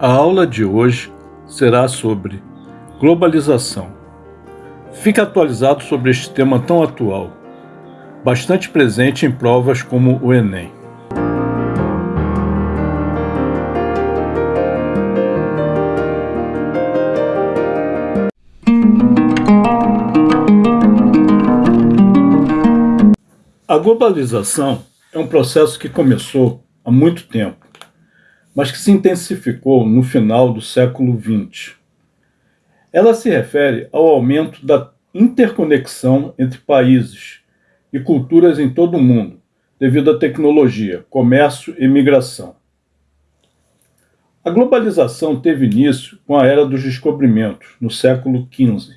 A aula de hoje será sobre globalização. Fique atualizado sobre este tema tão atual, bastante presente em provas como o Enem. A globalização é um processo que começou há muito tempo mas que se intensificou no final do século XX. Ela se refere ao aumento da interconexão entre países e culturas em todo o mundo, devido à tecnologia, comércio e migração. A globalização teve início com a Era dos Descobrimentos, no século XV,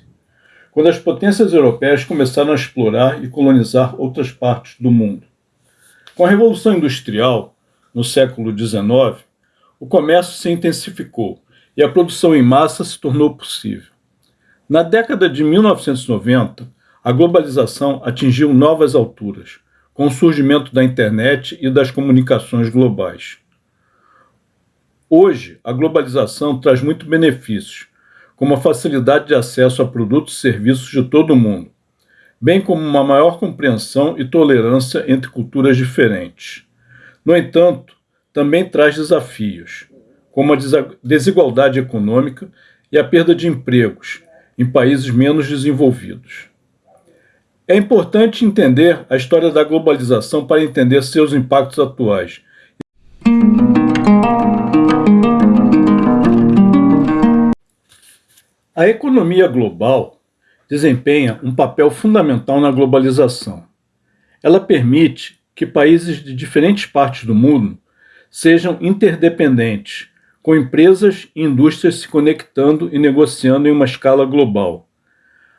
quando as potências europeias começaram a explorar e colonizar outras partes do mundo. Com a Revolução Industrial, no século XIX, o comércio se intensificou e a produção em massa se tornou possível. Na década de 1990, a globalização atingiu novas alturas, com o surgimento da internet e das comunicações globais. Hoje, a globalização traz muitos benefícios, como a facilidade de acesso a produtos e serviços de todo o mundo, bem como uma maior compreensão e tolerância entre culturas diferentes. No entanto, também traz desafios, como a desigualdade econômica e a perda de empregos em países menos desenvolvidos. É importante entender a história da globalização para entender seus impactos atuais. A economia global desempenha um papel fundamental na globalização. Ela permite que países de diferentes partes do mundo sejam interdependentes, com empresas e indústrias se conectando e negociando em uma escala global.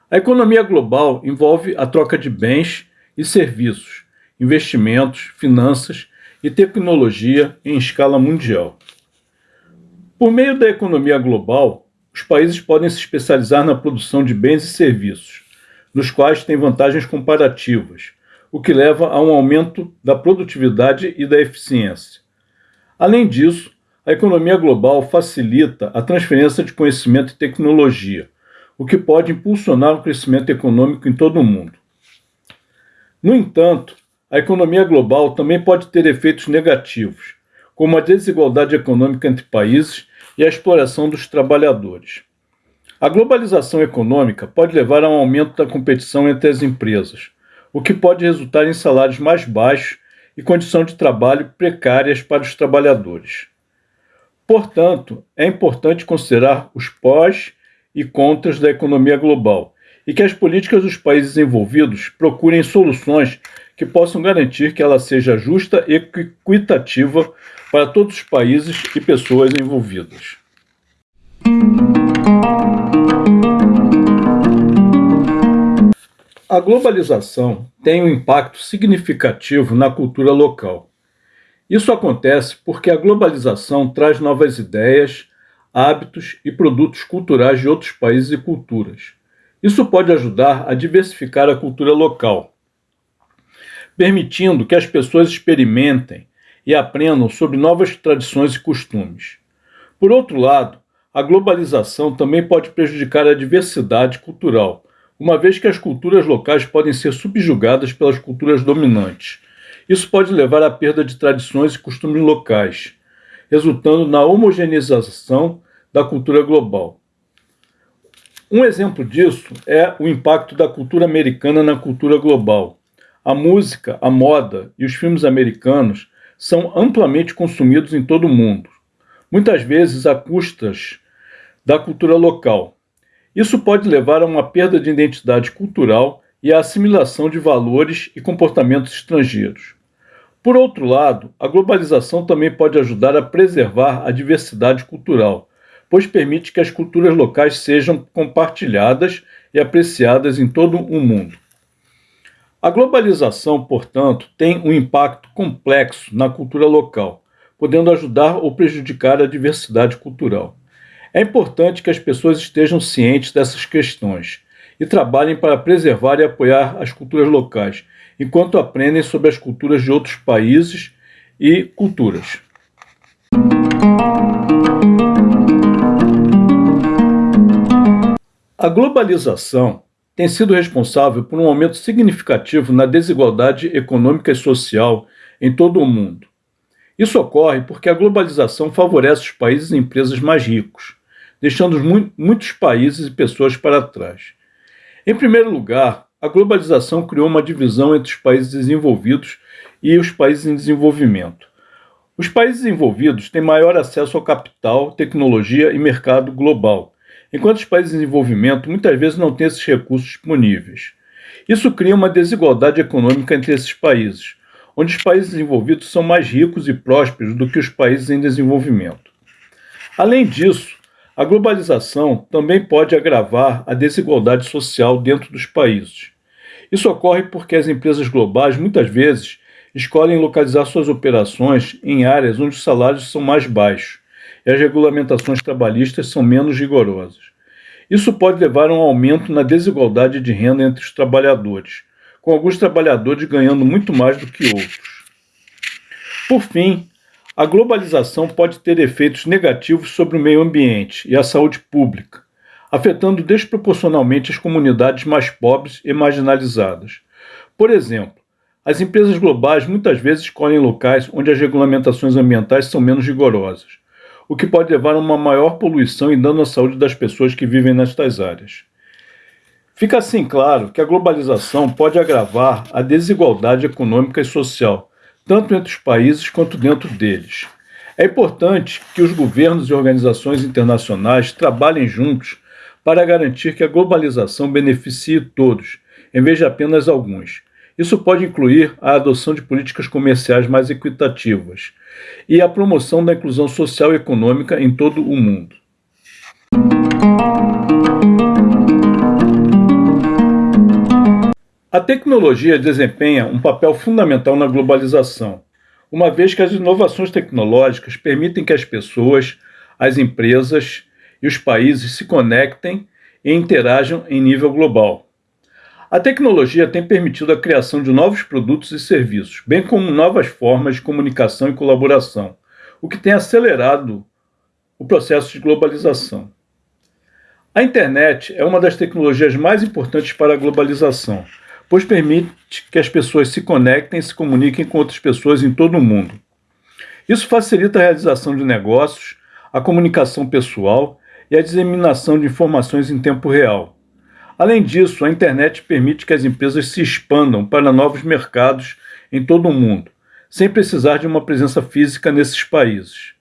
A economia global envolve a troca de bens e serviços, investimentos, finanças e tecnologia em escala mundial. Por meio da economia global, os países podem se especializar na produção de bens e serviços, nos quais têm vantagens comparativas, o que leva a um aumento da produtividade e da eficiência. Além disso, a economia global facilita a transferência de conhecimento e tecnologia, o que pode impulsionar o crescimento econômico em todo o mundo. No entanto, a economia global também pode ter efeitos negativos, como a desigualdade econômica entre países e a exploração dos trabalhadores. A globalização econômica pode levar a um aumento da competição entre as empresas, o que pode resultar em salários mais baixos e condição de trabalho precárias para os trabalhadores. Portanto, é importante considerar os pós e contras da economia global e que as políticas dos países envolvidos procurem soluções que possam garantir que ela seja justa e equitativa para todos os países e pessoas envolvidas. A globalização tem um impacto significativo na cultura local. Isso acontece porque a globalização traz novas ideias, hábitos e produtos culturais de outros países e culturas. Isso pode ajudar a diversificar a cultura local, permitindo que as pessoas experimentem e aprendam sobre novas tradições e costumes. Por outro lado, a globalização também pode prejudicar a diversidade cultural, uma vez que as culturas locais podem ser subjugadas pelas culturas dominantes. Isso pode levar à perda de tradições e costumes locais, resultando na homogeneização da cultura global. Um exemplo disso é o impacto da cultura americana na cultura global. A música, a moda e os filmes americanos são amplamente consumidos em todo o mundo, muitas vezes a custas da cultura local. Isso pode levar a uma perda de identidade cultural e à assimilação de valores e comportamentos estrangeiros. Por outro lado, a globalização também pode ajudar a preservar a diversidade cultural, pois permite que as culturas locais sejam compartilhadas e apreciadas em todo o mundo. A globalização, portanto, tem um impacto complexo na cultura local, podendo ajudar ou prejudicar a diversidade cultural. É importante que as pessoas estejam cientes dessas questões e trabalhem para preservar e apoiar as culturas locais, enquanto aprendem sobre as culturas de outros países e culturas. A globalização tem sido responsável por um aumento significativo na desigualdade econômica e social em todo o mundo. Isso ocorre porque a globalização favorece os países e empresas mais ricos deixando muitos países e pessoas para trás. Em primeiro lugar, a globalização criou uma divisão entre os países desenvolvidos e os países em desenvolvimento. Os países desenvolvidos têm maior acesso ao capital, tecnologia e mercado global, enquanto os países em desenvolvimento muitas vezes não têm esses recursos disponíveis. Isso cria uma desigualdade econômica entre esses países, onde os países desenvolvidos são mais ricos e prósperos do que os países em desenvolvimento. Além disso, a globalização também pode agravar a desigualdade social dentro dos países. Isso ocorre porque as empresas globais muitas vezes escolhem localizar suas operações em áreas onde os salários são mais baixos e as regulamentações trabalhistas são menos rigorosas. Isso pode levar a um aumento na desigualdade de renda entre os trabalhadores, com alguns trabalhadores ganhando muito mais do que outros. Por fim, a globalização pode ter efeitos negativos sobre o meio ambiente e a saúde pública, afetando desproporcionalmente as comunidades mais pobres e marginalizadas. Por exemplo, as empresas globais muitas vezes escolhem locais onde as regulamentações ambientais são menos rigorosas, o que pode levar a uma maior poluição e dano à saúde das pessoas que vivem nestas áreas. Fica assim claro que a globalização pode agravar a desigualdade econômica e social, tanto entre os países quanto dentro deles. É importante que os governos e organizações internacionais trabalhem juntos para garantir que a globalização beneficie todos, em vez de apenas alguns isso pode incluir a adoção de políticas comerciais mais equitativas e a promoção da inclusão social e econômica em todo o mundo. A tecnologia desempenha um papel fundamental na globalização, uma vez que as inovações tecnológicas permitem que as pessoas, as empresas e os países se conectem e interajam em nível global. A tecnologia tem permitido a criação de novos produtos e serviços, bem como novas formas de comunicação e colaboração, o que tem acelerado o processo de globalização. A internet é uma das tecnologias mais importantes para a globalização, pois permite que as pessoas se conectem e se comuniquem com outras pessoas em todo o mundo. Isso facilita a realização de negócios, a comunicação pessoal e a disseminação de informações em tempo real. Além disso, a internet permite que as empresas se expandam para novos mercados em todo o mundo, sem precisar de uma presença física nesses países.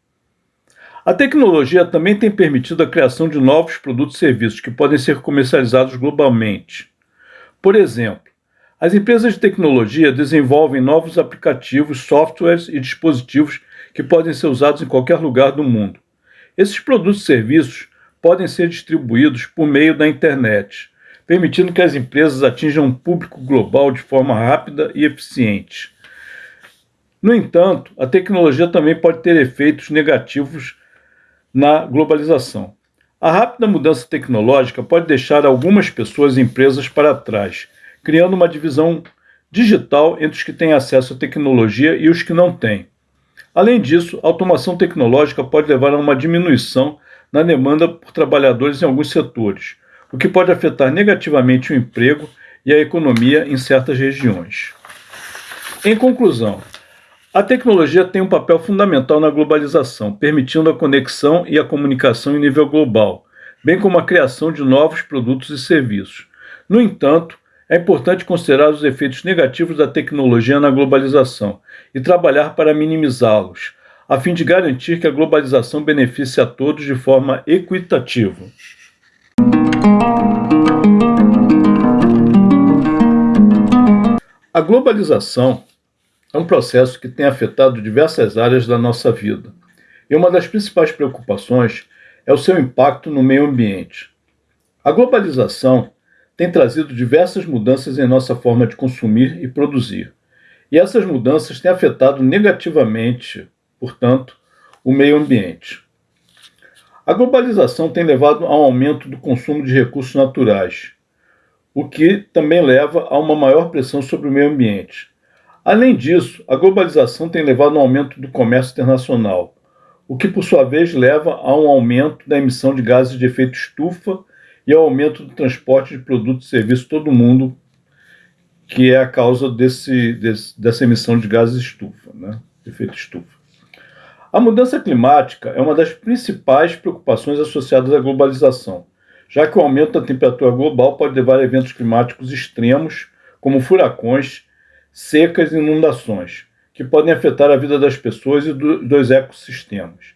A tecnologia também tem permitido a criação de novos produtos e serviços que podem ser comercializados globalmente. Por exemplo, as empresas de tecnologia desenvolvem novos aplicativos, softwares e dispositivos que podem ser usados em qualquer lugar do mundo. Esses produtos e serviços podem ser distribuídos por meio da internet, permitindo que as empresas atinjam um público global de forma rápida e eficiente. No entanto, a tecnologia também pode ter efeitos negativos na globalização. A rápida mudança tecnológica pode deixar algumas pessoas e empresas para trás, criando uma divisão digital entre os que têm acesso à tecnologia e os que não têm. Além disso, a automação tecnológica pode levar a uma diminuição na demanda por trabalhadores em alguns setores, o que pode afetar negativamente o emprego e a economia em certas regiões. Em conclusão, a tecnologia tem um papel fundamental na globalização, permitindo a conexão e a comunicação em nível global, bem como a criação de novos produtos e serviços. No entanto, é importante considerar os efeitos negativos da tecnologia na globalização e trabalhar para minimizá-los, a fim de garantir que a globalização beneficie a todos de forma equitativa. A globalização é um processo que tem afetado diversas áreas da nossa vida. E uma das principais preocupações é o seu impacto no meio ambiente. A globalização tem trazido diversas mudanças em nossa forma de consumir e produzir. E essas mudanças têm afetado negativamente, portanto, o meio ambiente. A globalização tem levado a um aumento do consumo de recursos naturais, o que também leva a uma maior pressão sobre o meio ambiente. Além disso, a globalização tem levado a um aumento do comércio internacional, o que por sua vez leva a um aumento da emissão de gases de efeito estufa e ao aumento do transporte de produtos e serviços todo mundo, que é a causa desse, desse, dessa emissão de gases estufa, né? efeito estufa. A mudança climática é uma das principais preocupações associadas à globalização, já que o aumento da temperatura global pode levar a eventos climáticos extremos, como furacões, secas e inundações, que podem afetar a vida das pessoas e do, dos ecossistemas.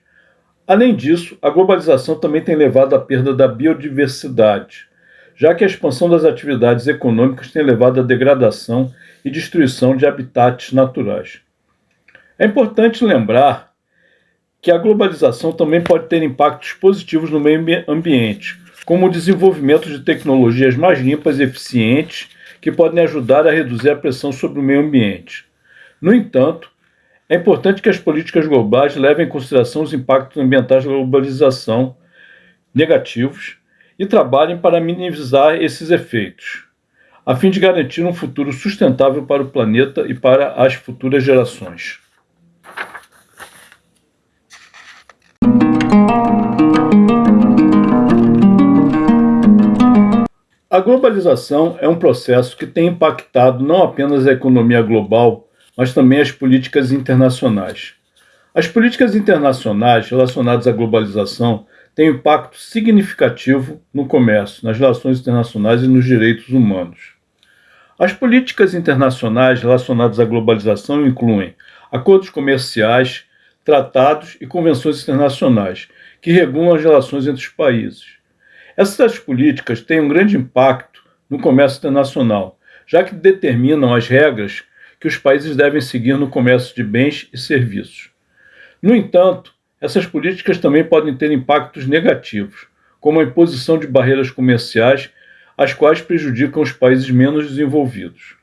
Além disso, a globalização também tem levado à perda da biodiversidade, já que a expansão das atividades econômicas tem levado à degradação e destruição de habitats naturais. É importante lembrar que a globalização também pode ter impactos positivos no meio ambiente, como o desenvolvimento de tecnologias mais limpas e eficientes que podem ajudar a reduzir a pressão sobre o meio ambiente. No entanto, é importante que as políticas globais levem em consideração os impactos ambientais da globalização negativos e trabalhem para minimizar esses efeitos, a fim de garantir um futuro sustentável para o planeta e para as futuras gerações. A globalização é um processo que tem impactado não apenas a economia global, mas também as políticas internacionais. As políticas internacionais relacionadas à globalização têm impacto significativo no comércio, nas relações internacionais e nos direitos humanos. As políticas internacionais relacionadas à globalização incluem acordos comerciais, tratados e convenções internacionais que regulam as relações entre os países. Essas políticas têm um grande impacto no comércio internacional, já que determinam as regras que os países devem seguir no comércio de bens e serviços. No entanto, essas políticas também podem ter impactos negativos, como a imposição de barreiras comerciais, as quais prejudicam os países menos desenvolvidos.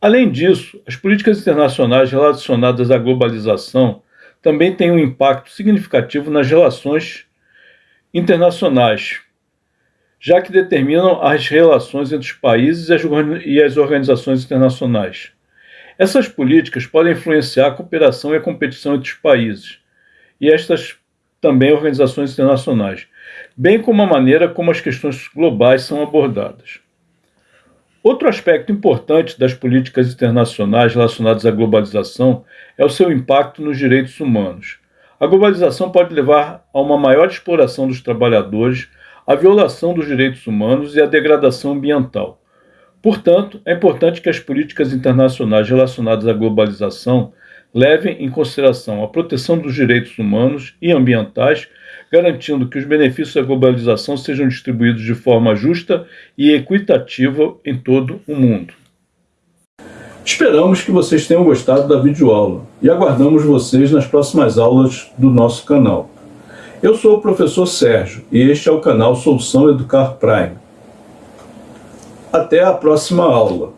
Além disso, as políticas internacionais relacionadas à globalização também têm um impacto significativo nas relações internacionais, já que determinam as relações entre os países e as organizações internacionais. Essas políticas podem influenciar a cooperação e a competição entre os países e estas também organizações internacionais, bem como a maneira como as questões globais são abordadas. Outro aspecto importante das políticas internacionais relacionadas à globalização é o seu impacto nos direitos humanos. A globalização pode levar a uma maior exploração dos trabalhadores, a violação dos direitos humanos e a degradação ambiental. Portanto, é importante que as políticas internacionais relacionadas à globalização levem em consideração a proteção dos direitos humanos e ambientais garantindo que os benefícios da globalização sejam distribuídos de forma justa e equitativa em todo o mundo. Esperamos que vocês tenham gostado da videoaula e aguardamos vocês nas próximas aulas do nosso canal. Eu sou o professor Sérgio e este é o canal Solução Educar Prime. Até a próxima aula.